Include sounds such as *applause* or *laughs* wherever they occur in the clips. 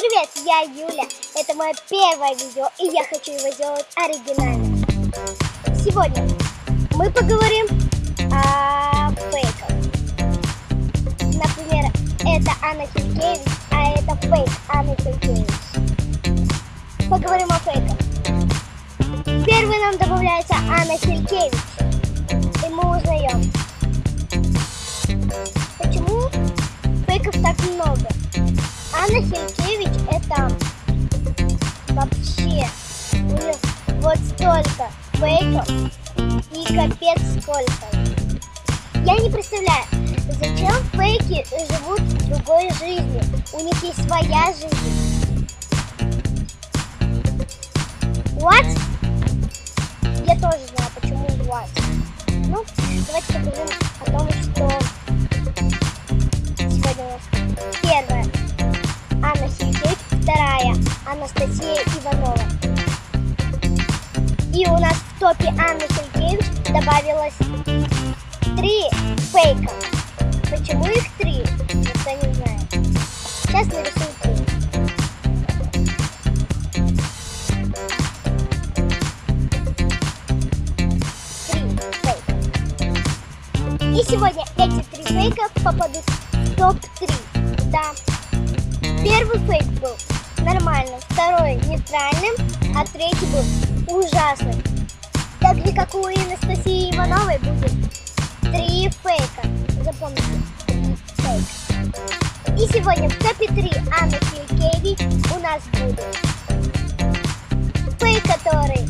Привет, я Юля. Это мое первое видео, и я хочу его сделать оригинальным. Сегодня мы поговорим о фейках. Например, это Анна Хилькевич, а это фейк Анна Хилькевич. Поговорим о фейках. Первый нам добавляется Анна Хилькевич, и мы узнаем, фейков и капец сколько. Я не представляю, зачем фейки живут другой жизнью. У них есть своя жизнь. What? Я тоже знаю, почему what. Ну, давайте поговорим о том, что сегодня у нас первое. Анна Хилькевич, вторая Анастасия Иванова. И у нас топе Анны Хилькевич добавилось три фейка. Почему их три? Никто не знает. Сейчас нарисую три. Три фейка. И сегодня эти три фейка попадут в топ-3. Да. Первый фейк был нормальным, второй нейтральным, а третий был ужасным. Так же, как у Анастасии Ивановой будет три фейка. Запомните, три фейка. И сегодня в топе 3 Анны Хилькевич у нас будет фейк, который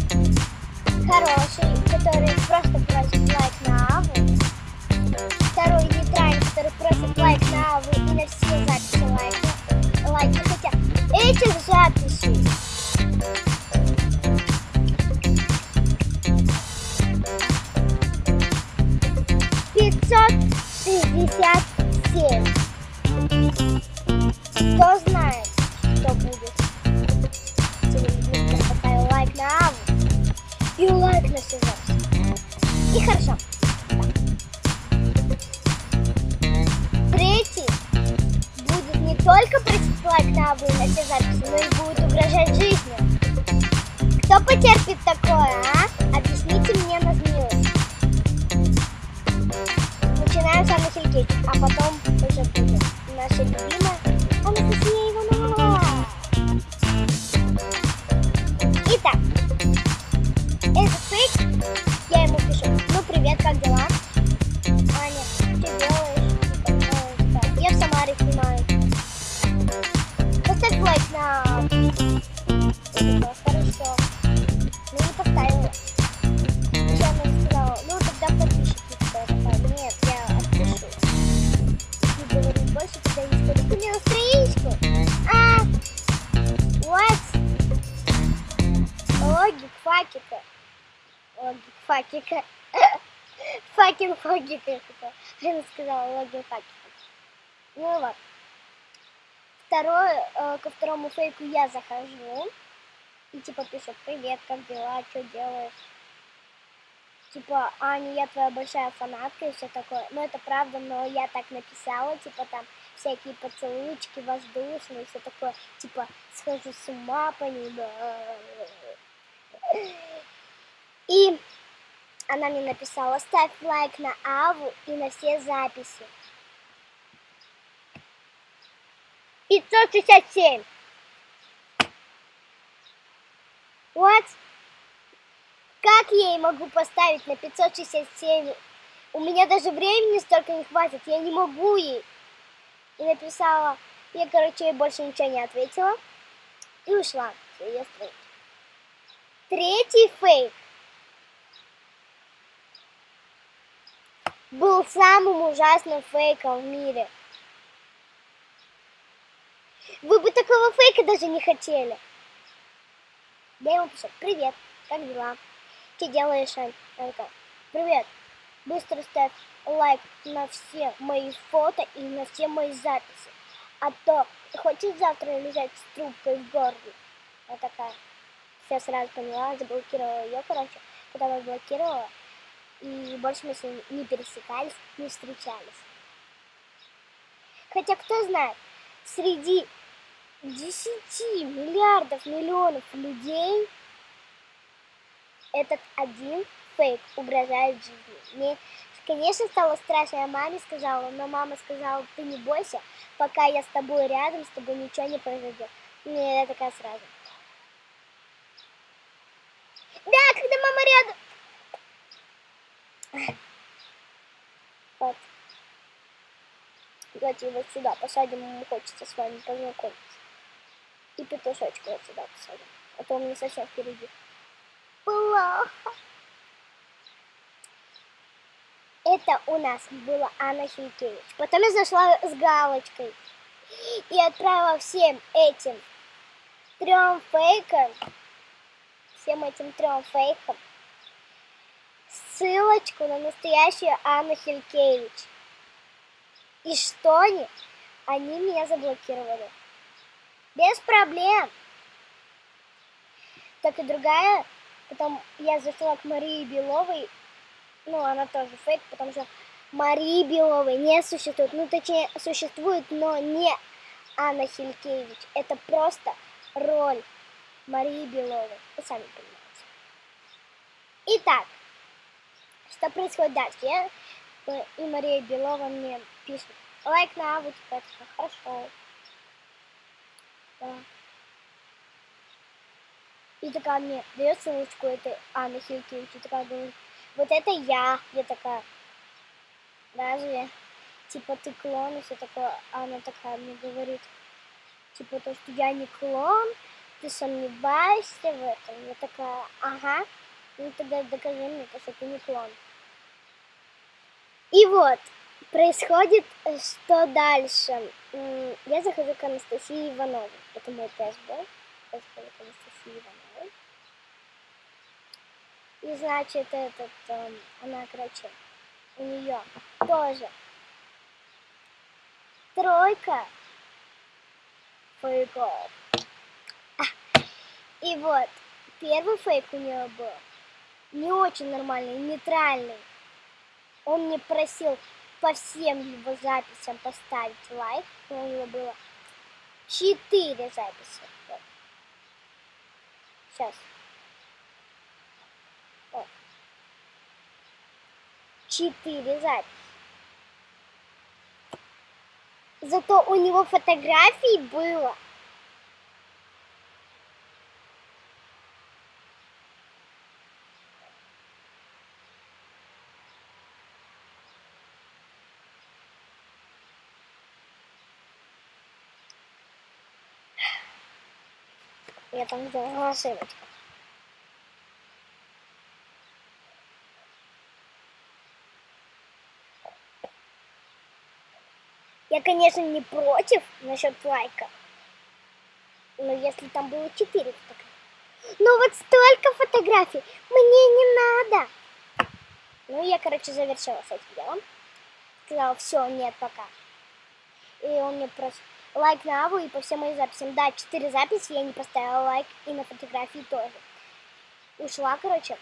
хороший, который просто просит лайк на Аву. Второй нейтральный, который просит лайк на Аву и на все записи лайка. Лайки, хотя этих записей пятьсот шестьдесят семь. Кто знает, что будет? Поставил лайк на Аву и лайк на записи. И хорошо. Третий будет не только просить лайк на Аву и на записи, но и будет угрожать жизнью. Кто потерпит такое, а? Факин факика. Она сказала логик факика. Ну вот. Второе, э, ко второму фейку я захожу. И типа пишу, привет, как дела, что делаешь? Типа, Аня, я твоя большая фанатка и все такое. Ну, это правда, но я так написала, типа, там, всякие поцелуйчики воздушные, все такое, типа, схожу с ума по ним. *laughs* И она мне написала, ставь лайк на Аву и на все записи. 567. What? Как я ей могу поставить на 567? У меня даже времени столько не хватит, я не могу ей. И написала, я, короче, ей больше ничего не ответила. И ушла с ее. Третий фейк был самым ужасным фейком в мире. Вы бы такого фейка даже не хотели. Я ему пишу, привет, как дела? Что делаешь, Ань? Он такой, привет, быстро ставь лайк на все мои фото и на все мои записи. А то хочешь завтра лежать с трубкой в горле? Я такая, все сразу поняла, заблокировала ее, короче. Потом я блокировала, и больше мы с ней не пересекались, не встречались. Хотя, кто знает, среди 10 миллиардов миллионов людей этот один фейк угрожает жизни. Мне, конечно, стало страшно, я маме сказала, но мама сказала, ты не бойся, пока я с тобой рядом, с тобой ничего не произойдет. Мне я такая сразу. Да, когда мама рядом. Вот. Давайте вот сюда посадим, ему хочется с вами познакомиться. И петушочка вот сюда посадим. А то он не совсем впереди. Плохо. Это у нас была Анна Хилькевич. Потом я зашла с галочкой и отправила всем этим трем фейкам, всем этим трем фейкам ссылочку на настоящую Анну Хилькевич. И что они? Они меня заблокировали. Без проблем. Так и другая, потом я зашла к Марии Беловой, ну, она тоже фейк, потому что Марии Беловой не существует. Ну, точнее, существует, но не Анна Хилькевич. Это просто роль Марии Беловой. Вы сами понимаете. Итак, что происходит дальше? Я и Мария Белова мне пишет. Лайк на аву, типа, хорошо. Да. И такая мне дает ссылочку этой Анны Хилькевич. И такая говорит, вот это я. Я такая, разве? Типа ты клон и все такое. А она такая мне говорит, типа то, что я не клон, ты сомневаешься в этом. Я такая, ага. Ну тогда докажи мне, что ты не клон. И вот, происходит э, что дальше. Я захожу к Анастасии Ивановой. Это мой был. Я захожу к Анастасии Ивановой. И значит, этот, эм, она, короче, у нее тоже тройка фейков. И вот, первый фейк у нее был не очень нормальный, нейтральный. Он мне просил по всем его записям поставить лайк. У него было 4 записи. Вот. Сейчас. 4 записи. Зато у него фотографий было Я там сделала ошибочку. Я, конечно, не против насчет лайка. Но если там было 4 фотографии. Но вот столько фотографий мне не надо. Ну, я, короче, завершила с этим делом. Сказала, все, нет, пока. И он мне просто лайк на Аву и по всем моим записям. Да, 4 записи я не поставила лайк и на фотографии тоже. Ушла, короче,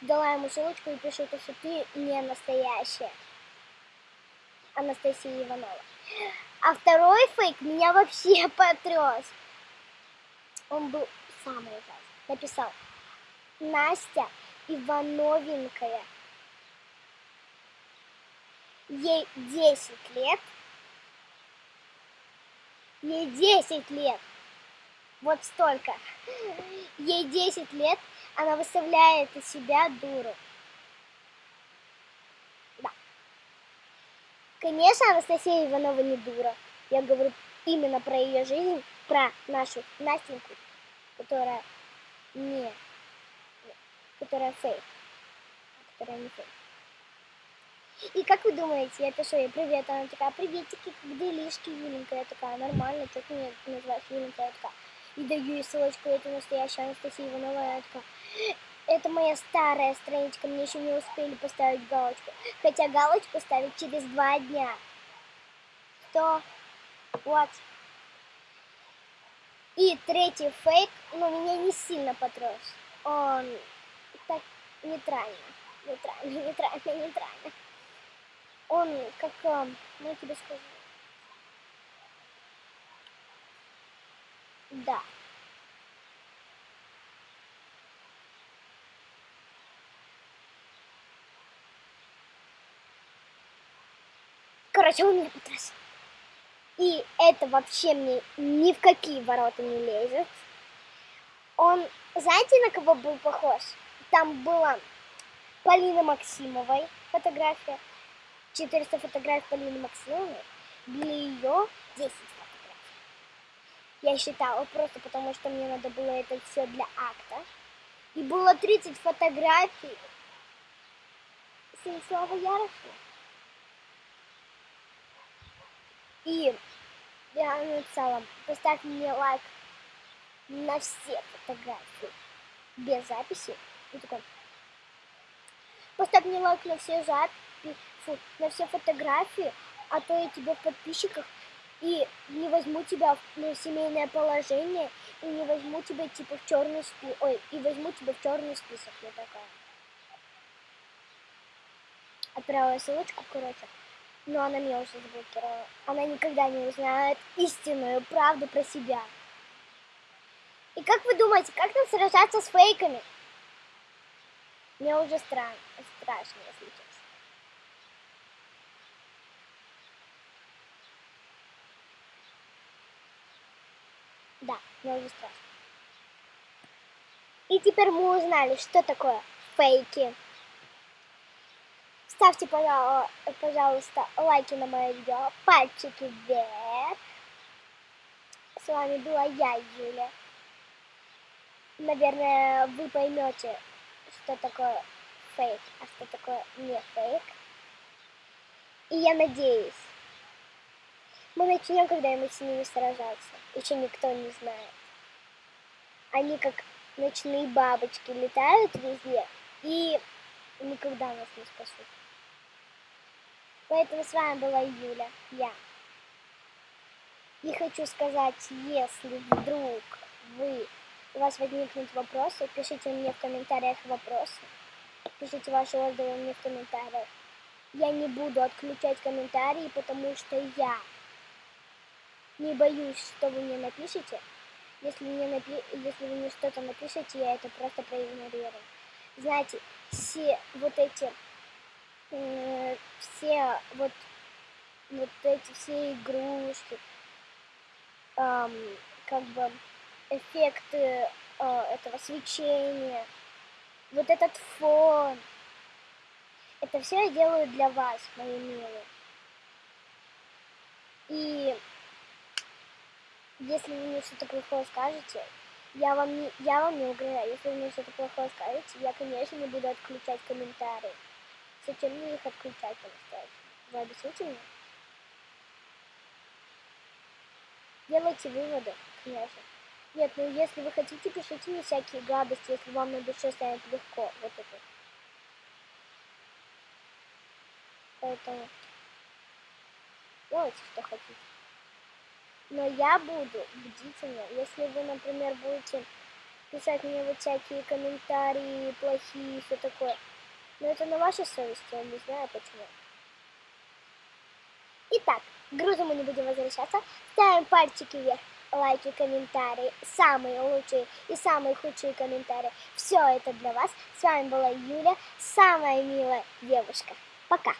дала ему ссылочку и пишу, что ты не настоящая. Анастасия Иванова. А второй фейк меня вообще *laughs* потряс. Он был самый ужасный. Написал, Настя Ивановенькая. Ей 10 лет. Ей 10 лет. Вот столько. Ей 10 лет, она выставляет из себя дуру. Да. Конечно, Анастасия Иванова не дура. Я говорю именно про ее жизнь, про нашу Настеньку, которая не, которая фейк, которая не фейк. И как вы думаете, я пишу ей привет, она такая, приветики, как делишки, Юленька, я такая, нормально, ты меня называешь Юленька, я такая, и даю ей ссылочку, это настоящая Анастасия Иванова, я такая, это моя старая страничка, мне еще не успели поставить галочку, хотя галочку ставить через два дня. Что? Вот. И третий фейк, но ну, меня не сильно потряс. Он так нейтрально, нейтрально, нейтрально, нейтрально он как, ну тебе скажу, Да. Короче, он меня потряс. И это вообще мне ни в какие ворота не лезет. Он, знаете, на кого был похож? Там была Полина Максимовой фотография. 400 фотографий Полины Максимовой. Для ее 10 фотографий. Я считала просто потому, что мне надо было это все для акта. И было 30 фотографий Станислава Яроша. И я написала, поставь мне лайк на все фотографии без записи. И такой, поставь мне лайк на все записи, фу, на все фотографии, а то я тебе в подписчиках и не возьму тебя в семейное положение, и не возьму тебя типа в черный список, ой, и возьму тебя в черный список, я такая. Отправила ссылочку, короче. Но она меня уже заблокировала. Она никогда не узнает истинную правду про себя. И как вы думаете, как нам сражаться с фейками? Мне уже стран... страшно, если честно. Да, уже страшно. И теперь мы узнали, что такое фейки. Ставьте, пожалуйста, лайки на мое видео, пальчики вверх. С вами была я, Юля. Наверное, вы поймете, что такое фейк, а что такое не фейк. И я надеюсь, мы начнем когда-нибудь с ними сражаться. Еще никто не знает. Они как ночные бабочки летают везде и никогда нас не спасут. Поэтому с вами была Юля, я. И хочу сказать, если вдруг вы, у вас возникнут вопросы, пишите мне в комментариях вопросы. Пишите ваши отзывы мне в комментариях. Я не буду отключать комментарии, потому что я не боюсь, что вы мне напишете. Если, мне напи... Если вы мне что-то напишете, я это просто проигнорирую. Знаете, все вот эти э, все вот, вот эти все игрушки, эм, как бы эффекты э, этого свечения, вот этот фон, это все я делаю для вас, мои милые. И если вы мне что-то плохое скажете, я вам не, я вам не угрожаю. Если вы мне что-то плохое скажете, я, конечно, не буду отключать комментарии. Зачем мне их отключать по-настоящему? Вы объясните мне? Делайте выводы, конечно. Нет, ну если вы хотите, пишите мне всякие гадости, если вам на душе станет легко. Вот это. Поэтому делайте, что хотите. Но я буду бдительна. Если вы, например, будете писать мне вот всякие комментарии плохие, все такое, но это на вашей совести, я не знаю почему. Итак, к грузу мы не будем возвращаться. Ставим пальчики вверх, лайки, комментарии, самые лучшие и самые худшие комментарии. Все это для вас. С вами была Юля, самая милая девушка. Пока!